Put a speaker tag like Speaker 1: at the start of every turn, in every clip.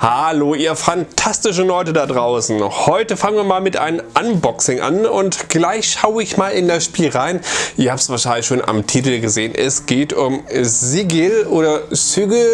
Speaker 1: Hallo ihr fantastischen Leute da draußen. Heute fangen wir mal mit einem Unboxing an und gleich schaue ich mal in das Spiel rein. Ihr habt es wahrscheinlich schon am Titel gesehen. Es geht um Sigil oder Sigil.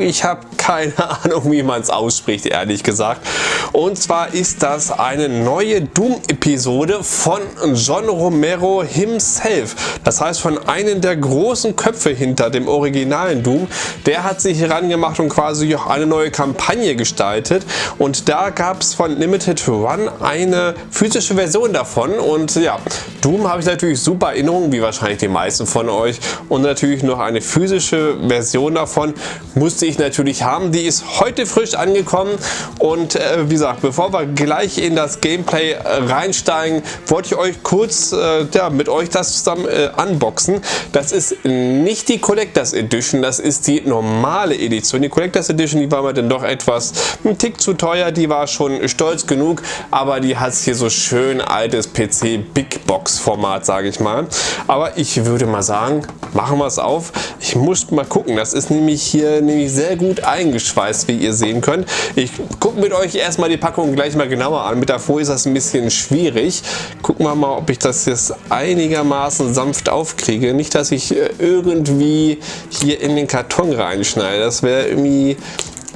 Speaker 1: Ich habe keine Ahnung wie man es ausspricht ehrlich gesagt. Und zwar ist das eine neue Doom Episode von John Romero himself. Das heißt von einem der großen Köpfe hinter dem originalen Doom. Der hat sich herangemacht und quasi auch eine neue Kampagne Kampagne gestaltet und da gab es von Limited Run eine physische Version davon und ja, Doom habe ich natürlich super Erinnerungen, wie wahrscheinlich die meisten von euch und natürlich noch eine physische Version davon musste ich natürlich haben. Die ist heute frisch angekommen und äh, wie gesagt, bevor wir gleich in das Gameplay äh, reinsteigen, wollte ich euch kurz äh, ja, mit euch das zusammen äh, unboxen. Das ist nicht die Collectors Edition, das ist die normale Edition. Die Collectors Edition, die war mir dann doch etwas etwas ein Tick zu teuer. Die war schon stolz genug, aber die hat hier so schön altes PC Big Box Format, sage ich mal. Aber ich würde mal sagen, machen wir es auf. Ich muss mal gucken. Das ist nämlich hier nämlich sehr gut eingeschweißt, wie ihr sehen könnt. Ich gucke mit euch erstmal die Packung gleich mal genauer an. Mit der Folie ist das ein bisschen schwierig. Gucken wir mal, ob ich das jetzt einigermaßen sanft aufkriege. Nicht, dass ich äh, irgendwie hier in den Karton reinschneide. Das wäre irgendwie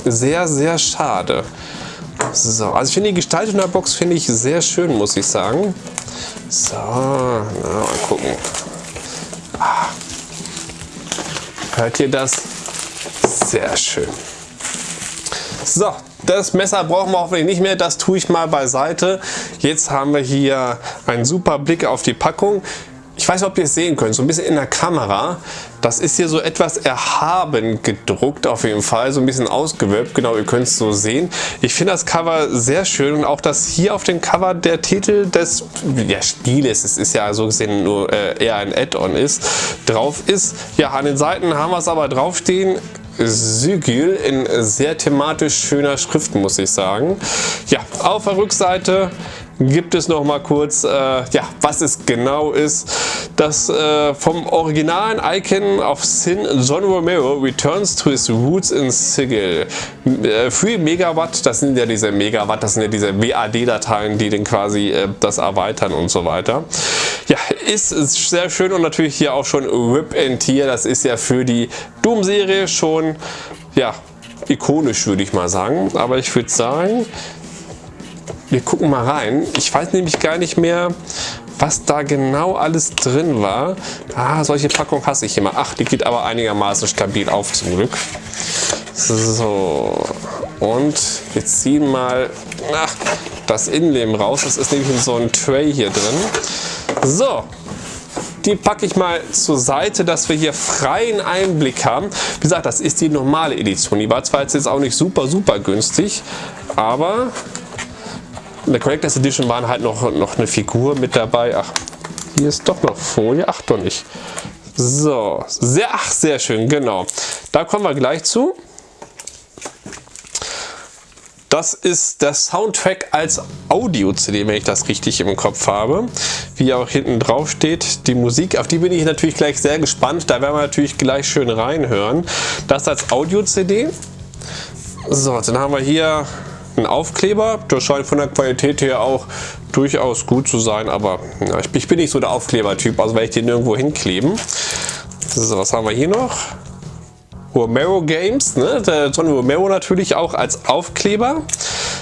Speaker 1: sehr, sehr schade. So, also ich finde die Gestaltung der Box finde ich sehr schön, muss ich sagen. So, na, mal gucken. Ah. Hört ihr das? Sehr schön. So, das Messer brauchen wir hoffentlich nicht mehr, das tue ich mal beiseite. Jetzt haben wir hier einen super Blick auf die Packung. Ich weiß nicht, ob ihr es sehen könnt, so ein bisschen in der Kamera. Das ist hier so etwas erhaben gedruckt auf jeden Fall, so ein bisschen ausgewölbt. Genau, ihr könnt es so sehen. Ich finde das Cover sehr schön und auch, dass hier auf dem Cover der Titel des ja, Spieles, es ist ja so gesehen nur äh, eher ein Add-on ist, drauf ist. Ja, an den Seiten haben wir es aber draufstehen. Sigil in sehr thematisch schöner Schrift, muss ich sagen. Ja, auf der Rückseite gibt es noch mal kurz, äh, ja, was es genau ist. Das äh, vom originalen Icon of Sin John Romero returns to his roots in Sigil. Äh, 3 Megawatt, das sind ja diese Megawatt, das sind ja diese WAD-Dateien, die dann quasi äh, das erweitern und so weiter. Ja, ist, ist sehr schön und natürlich hier auch schon Rip and Tear, das ist ja für die Doom-Serie schon, ja, ikonisch würde ich mal sagen. Aber ich würde sagen, wir gucken mal rein. Ich weiß nämlich gar nicht mehr, was da genau alles drin war. Ah, solche Packungen hasse ich immer. Ach, die geht aber einigermaßen stabil auf zum Glück. So, und wir ziehen mal ach, das Innenleben raus. Das ist nämlich in so ein Tray hier drin. So, die packe ich mal zur Seite, dass wir hier freien Einblick haben. Wie gesagt, das ist die normale Edition. Die war zwar jetzt auch nicht super, super günstig, aber in der Collectors Edition waren halt noch, noch eine Figur mit dabei. Ach, hier ist doch noch Folie. Ach doch nicht. So, sehr, ach, sehr schön, genau. Da kommen wir gleich zu. Das ist der Soundtrack als Audio-CD, wenn ich das richtig im Kopf habe. Wie auch hinten drauf steht, die Musik, auf die bin ich natürlich gleich sehr gespannt. Da werden wir natürlich gleich schön reinhören. Das als Audio-CD. So, dann haben wir hier ein Aufkleber. Der scheint von der Qualität her auch durchaus gut zu sein, aber ja, ich, ich, bin nicht so der Aufklebertyp, also werde ich den nirgendwo hinkleben. So, was haben wir hier noch? Romero Games, ne? der Tony Romero natürlich auch als Aufkleber.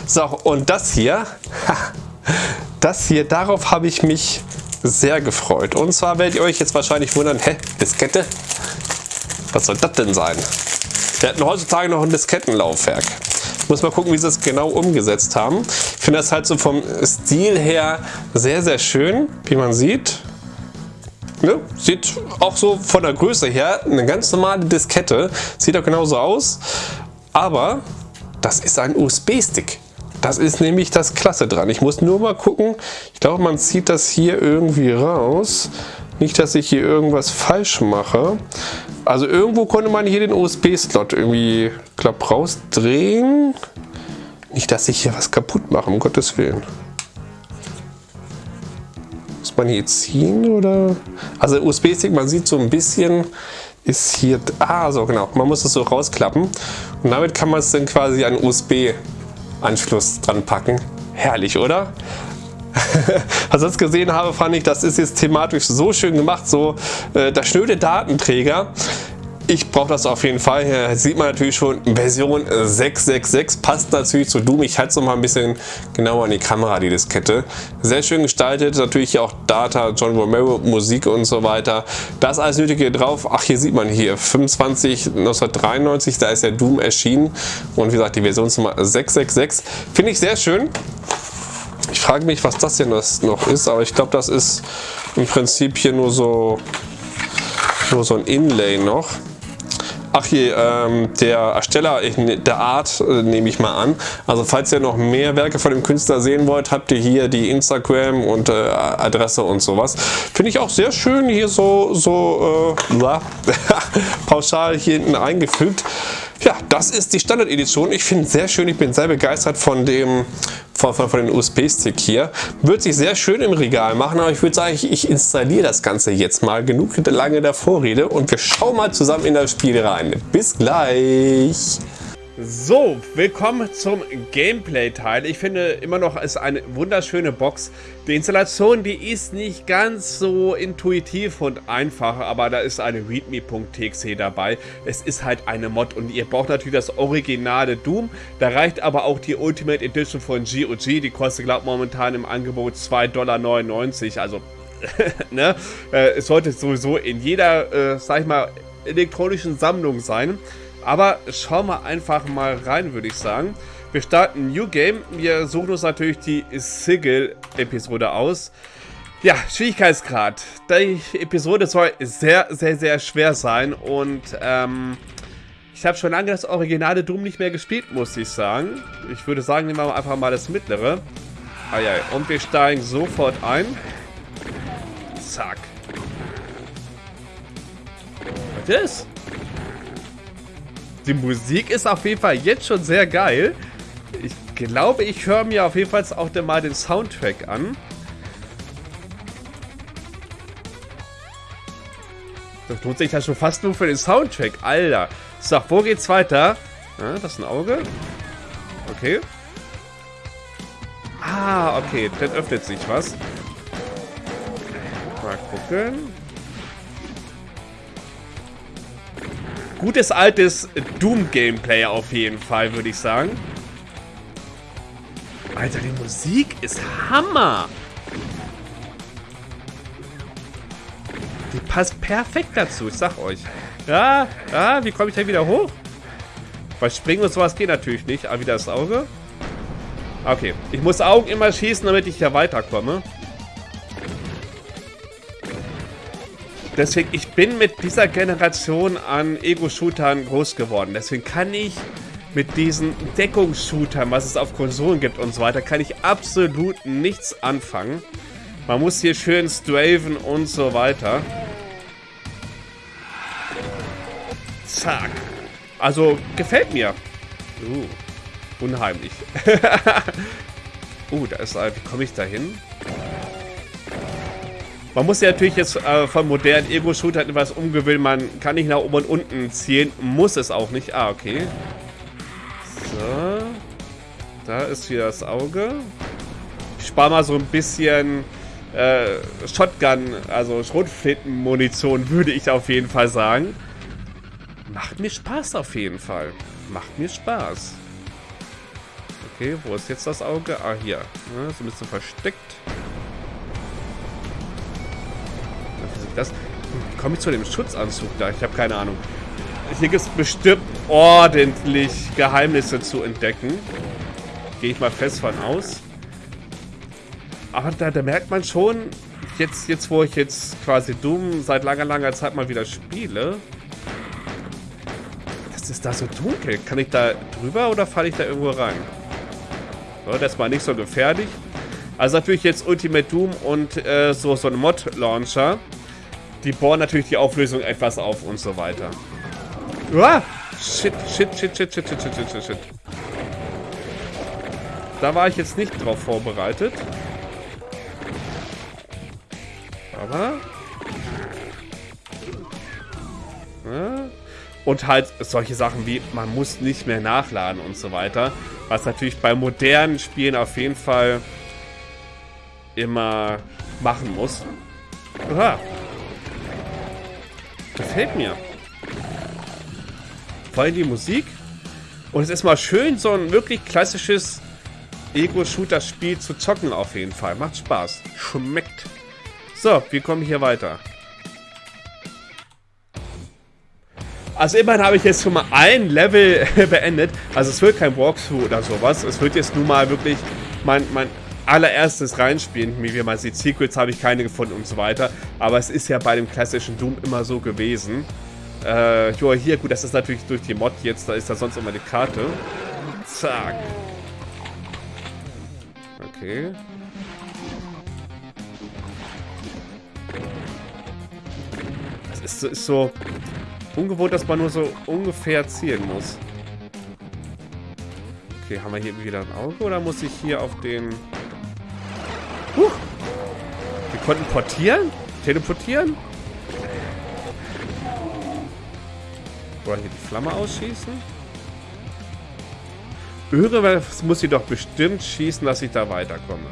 Speaker 1: So, und das hier, das hier, darauf habe ich mich sehr gefreut. Und zwar werdet ihr euch jetzt wahrscheinlich wundern, hä, Diskette? Was soll das denn sein? Wir hatten heutzutage noch ein Diskettenlaufwerk. Muss mal gucken, wie sie es genau umgesetzt haben. Ich finde das halt so vom Stil her sehr, sehr schön, wie man sieht. Ne? Sieht auch so von der Größe her eine ganz normale Diskette. Sieht auch genauso aus. Aber das ist ein USB-Stick. Das ist nämlich das Klasse dran. Ich muss nur mal gucken. Ich glaube, man zieht das hier irgendwie raus. Nicht, dass ich hier irgendwas falsch mache. Also irgendwo konnte man hier den USB-Slot irgendwie, glaub, rausdrehen. Nicht, dass ich hier was kaputt mache, um Gottes Willen. Muss man hier ziehen oder? Also USB-Stick, man sieht so ein bisschen ist hier... Ah, so genau. Man muss es so rausklappen. Und damit kann man es dann quasi an USB-Anschluss dran packen. Herrlich, oder? Was ich jetzt gesehen habe, fand ich, das ist jetzt thematisch so schön gemacht, so äh, der schnöde Datenträger ich brauche das auf jeden Fall. Hier sieht man natürlich schon Version 666. Passt natürlich zu Doom. Ich halte es noch mal ein bisschen genauer an die Kamera, die Diskette. Sehr schön gestaltet. Natürlich auch Data, John Romero, Musik und so weiter. Das alles Nötige drauf. Ach, hier sieht man hier 25 1993. Da ist der Doom erschienen. Und wie gesagt, die Versionsnummer 666. Finde ich sehr schön. Frage mich, was das hier noch ist. Aber ich glaube, das ist im Prinzip hier nur so, nur so ein Inlay noch. Ach hier, ähm, der Ersteller der Art äh, nehme ich mal an. Also falls ihr noch mehr Werke von dem Künstler sehen wollt, habt ihr hier die Instagram und äh, Adresse und sowas. Finde ich auch sehr schön hier so, so äh, pauschal hier hinten eingefügt. Ja, das ist die Standard-Edition. Ich finde es sehr schön. Ich bin sehr begeistert von dem von, von, von den USB-Stick hier. Wird sich sehr schön im Regal machen, aber ich würde sagen, ich, ich installiere das Ganze jetzt mal. Genug lange der Vorrede und wir schauen mal zusammen in das Spiel rein. Bis gleich! So, willkommen zum Gameplay-Teil. Ich finde immer noch, ist eine wunderschöne Box. Die Installation, die ist nicht ganz so intuitiv und einfach, aber da ist eine readme.txt dabei. Es ist halt eine Mod und ihr braucht natürlich das originale Doom. Da reicht aber auch die Ultimate Edition von GOG. Die kostet, glaube ich, momentan im Angebot 2,99 Dollar. Also, ne? Äh, es sollte sowieso in jeder, äh, sag ich mal, elektronischen Sammlung sein. Aber schauen wir einfach mal rein, würde ich sagen. Wir starten New Game. Wir suchen uns natürlich die Sigil-Episode aus. Ja, Schwierigkeitsgrad. Die Episode soll sehr, sehr, sehr schwer sein. Und ähm, ich habe schon lange das originale Doom nicht mehr gespielt, muss ich sagen. Ich würde sagen, nehmen wir einfach mal das mittlere. Ja, und wir steigen sofort ein. Zack. Was ist? Die Musik ist auf jeden Fall jetzt schon sehr geil. Ich glaube, ich höre mir auf jeden Fall auch mal den Soundtrack an. Das lohnt sich ja schon fast nur für den Soundtrack. Alter. So, wo geht's weiter? Ja, das ist ein Auge. Okay. Ah, okay. Dann öffnet sich was. Mal gucken. Gutes altes Doom-Gameplay auf jeden Fall, würde ich sagen. Alter, die Musik ist Hammer. Die passt perfekt dazu, ich sag euch. Ja, ja, wie komme ich da wieder hoch? Weil springen und sowas geht natürlich nicht. Aber wieder das Auge. Okay, ich muss Augen immer schießen, damit ich hier weiterkomme. Deswegen, ich bin mit dieser Generation an Ego-Shootern groß geworden. Deswegen kann ich mit diesen Deckungsshootern, was es auf Konsolen gibt und so weiter, kann ich absolut nichts anfangen. Man muss hier schön straven und so weiter. Zack. Also, gefällt mir. Uh, unheimlich. uh, da ist... Wie komme ich da hin? Man muss ja natürlich jetzt äh, von modernen Ego-Shootern etwas umgewöhnen. Man kann nicht nach oben und unten zielen. Muss es auch nicht. Ah, okay. So. Da ist wieder das Auge. Ich spare mal so ein bisschen äh, Shotgun, also Schrotflinten-Munition, würde ich auf jeden Fall sagen. Macht mir Spaß auf jeden Fall. Macht mir Spaß. Okay, wo ist jetzt das Auge? Ah, hier. Ja, so ein bisschen versteckt. Das. Komme ich zu dem Schutzanzug da? Ich habe keine Ahnung. Hier gibt es bestimmt ordentlich Geheimnisse zu entdecken. Gehe ich mal fest von aus. Aber da, da, merkt man schon, jetzt, jetzt wo ich jetzt quasi Doom seit langer, langer Zeit mal wieder spiele, das ist da so dunkel. Kann ich da drüber oder falle ich da irgendwo rein? So, das war nicht so gefährlich. Also natürlich jetzt Ultimate Doom und äh, so, so ein Mod-Launcher. Die bohren natürlich die Auflösung etwas auf und so weiter. Uah! Shit, shit, shit, shit, shit, shit, shit, shit, shit. Da war ich jetzt nicht drauf vorbereitet. Aber...
Speaker 2: Ja. Und halt solche Sachen wie, man muss nicht mehr nachladen und so weiter. Was natürlich bei modernen Spielen auf jeden Fall immer machen muss. Aha. Gefällt mir. Vor allem die Musik. Und es ist mal schön, so ein wirklich klassisches Ego-Shooter-Spiel zu zocken auf jeden Fall. Macht Spaß. Schmeckt. So, wir kommen hier weiter. Also immerhin habe ich jetzt schon mal ein Level beendet. Also es wird kein Walkthrough oder sowas. Es wird jetzt nun mal wirklich mein, mein allererstes reinspielen. Wie man sieht, Secrets habe ich keine gefunden und so weiter. Aber es ist ja bei dem klassischen Doom immer so gewesen. Äh, jo, hier, gut, das ist natürlich durch die Mod jetzt. Da ist da sonst immer die Karte. Zack. Okay. Es ist, ist so ungewohnt, dass man nur so ungefähr zielen muss. Okay, haben wir hier wieder ein Auge oder muss ich hier auf den... Konnten portieren? Teleportieren? Oder hier die Flamme ausschießen? Irgendwas muss sie doch bestimmt schießen, dass ich da weiterkomme.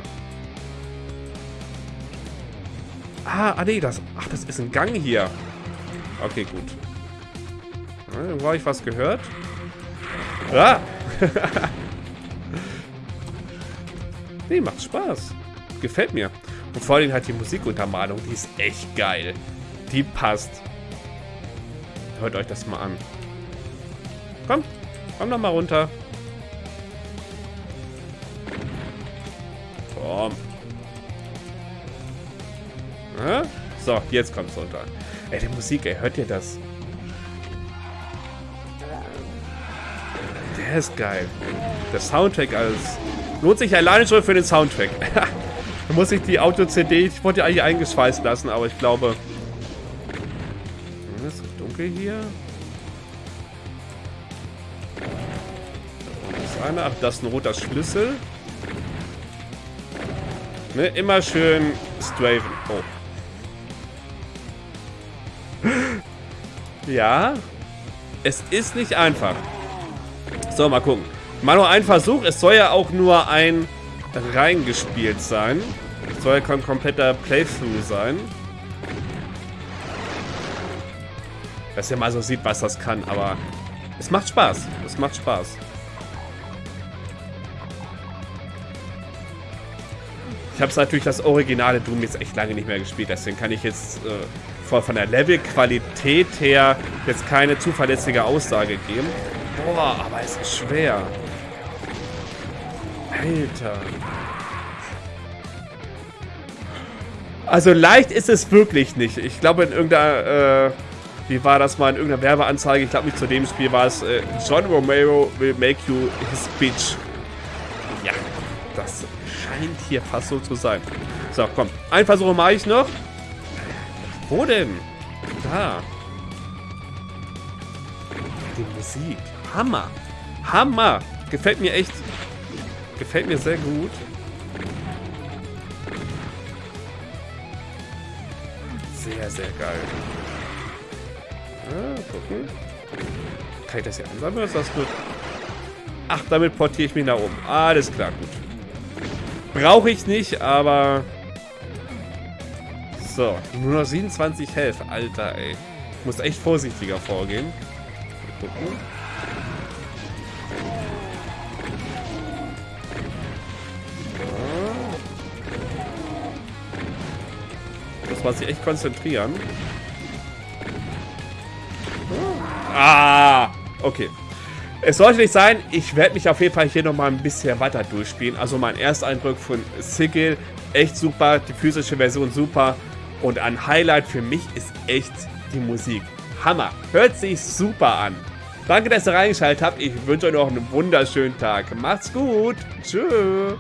Speaker 2: Ah, ah nee, das... Ach, das ist ein Gang hier. Okay, gut. Wo habe ich was gehört? Ah! nee, macht Spaß. Gefällt mir. Und vor allem halt die Musikuntermalung, die ist echt geil. Die passt. Hört euch das mal an. Komm, komm noch mal runter. Komm. Ja? So, jetzt kommt's runter. Ey, die Musik, ey, hört ihr das? Der ist geil. Der Soundtrack alles. Lohnt sich alleine schon für den Soundtrack. da muss ich die Auto-CD, ich wollte ja eigentlich eingeschweißt lassen, aber ich glaube... Es ist dunkel hier. Das ist einer. Ach, das ist ein roter Schlüssel. Ne, immer schön straven. Oh. ja. Es ist nicht einfach. So, mal gucken. Mal nur ein Versuch. Es soll ja auch nur ein reingespielt sein. Soll kein kompletter Playthrough sein. Dass ihr mal so sieht, was das kann. Aber es macht Spaß. Es macht Spaß. Ich habe natürlich das originale Doom jetzt echt lange nicht mehr gespielt, deswegen kann ich jetzt äh, von der Levelqualität her jetzt keine zuverlässige Aussage geben. Boah, aber es ist schwer. Alter. Also leicht ist es wirklich nicht. Ich glaube in irgendeiner, äh, wie war das mal, in irgendeiner Werbeanzeige, ich glaube nicht zu dem Spiel war es, äh, John Romero will make you his bitch. Ja, das scheint hier fast so zu sein. So, komm. Ein Versuch mache ich noch. Wo denn? Da. Die Musik. Hammer. Hammer. Gefällt mir echt. Gefällt mir sehr gut. Sehr, sehr geil. Ah, gucken. Kann ich das hier ansammeln ist das gut? Ach, damit portiere ich mich nach oben. Alles klar, gut. Brauche ich nicht, aber... So, nur noch 27 Health. Alter, ey. Ich muss echt vorsichtiger vorgehen. Mal gucken. Muss man sich echt konzentrieren. Ah, okay. Es sollte nicht sein, ich werde mich auf jeden Fall hier nochmal ein bisschen weiter durchspielen. Also mein Ersteindruck von Sigil, echt super, die physische Version super. Und ein Highlight für mich ist echt die Musik. Hammer, hört sich super an. Danke, dass ihr reingeschaltet habt. Ich wünsche euch noch einen wunderschönen Tag. Macht's gut. Tschüss.